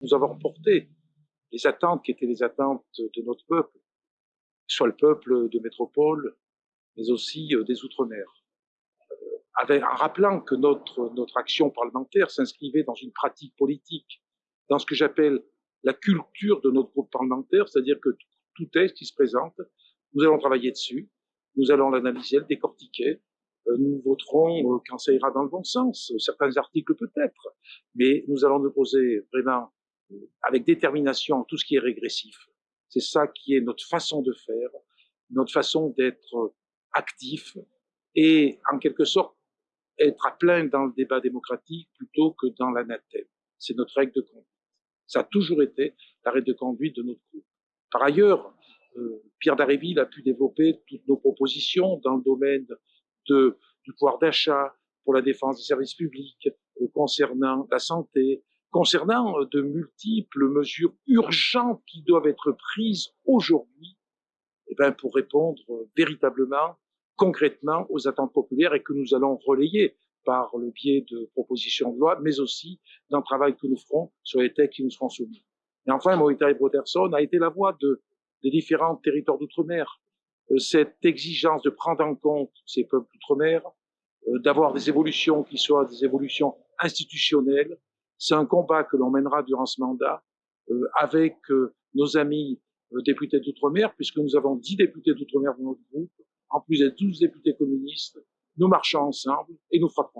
Nous avons porté les attentes qui étaient les attentes de notre peuple, soit le peuple de métropole, mais aussi euh, des Outre-mer. Euh, en rappelant que notre, notre action parlementaire s'inscrivait dans une pratique politique, dans ce que j'appelle la culture de notre groupe parlementaire, c'est-à-dire que tout texte qui se présente, nous allons travailler dessus, nous allons l'analyser, le décortiquer, euh, nous voterons quand ça ira dans le bon sens, certains articles peut-être, mais nous allons nous poser vraiment avec détermination tout ce qui est régressif. C'est ça qui est notre façon de faire, notre façon d'être actif et en quelque sorte être à plein dans le débat démocratique plutôt que dans l'anathème. C'est notre règle de conduite. Ça a toujours été la règle de conduite de notre groupe. Par ailleurs, euh, Pierre Daréville a pu développer toutes nos propositions dans le domaine de, du pouvoir d'achat, pour la défense des services publics, euh, concernant la santé, concernant euh, de multiples mesures urgentes qui doivent être prises aujourd'hui eh ben, pour répondre euh, véritablement, concrètement aux attentes populaires et que nous allons relayer par le biais de propositions de loi, mais aussi d'un travail que nous ferons sur les textes qui nous seront soumis. Et enfin, Maurita Broderson a été la voix de, des différents territoires d'outre-mer. Euh, cette exigence de prendre en compte ces peuples d'outre-mer, d'avoir des évolutions qui soient des évolutions institutionnelles, c'est un combat que l'on mènera durant ce mandat euh, avec euh, nos amis euh, députés d'outre-mer, puisque nous avons dix députés d'outre-mer dans notre groupe, en plus des douze députés communistes. Nous marchons ensemble et nous frapperons.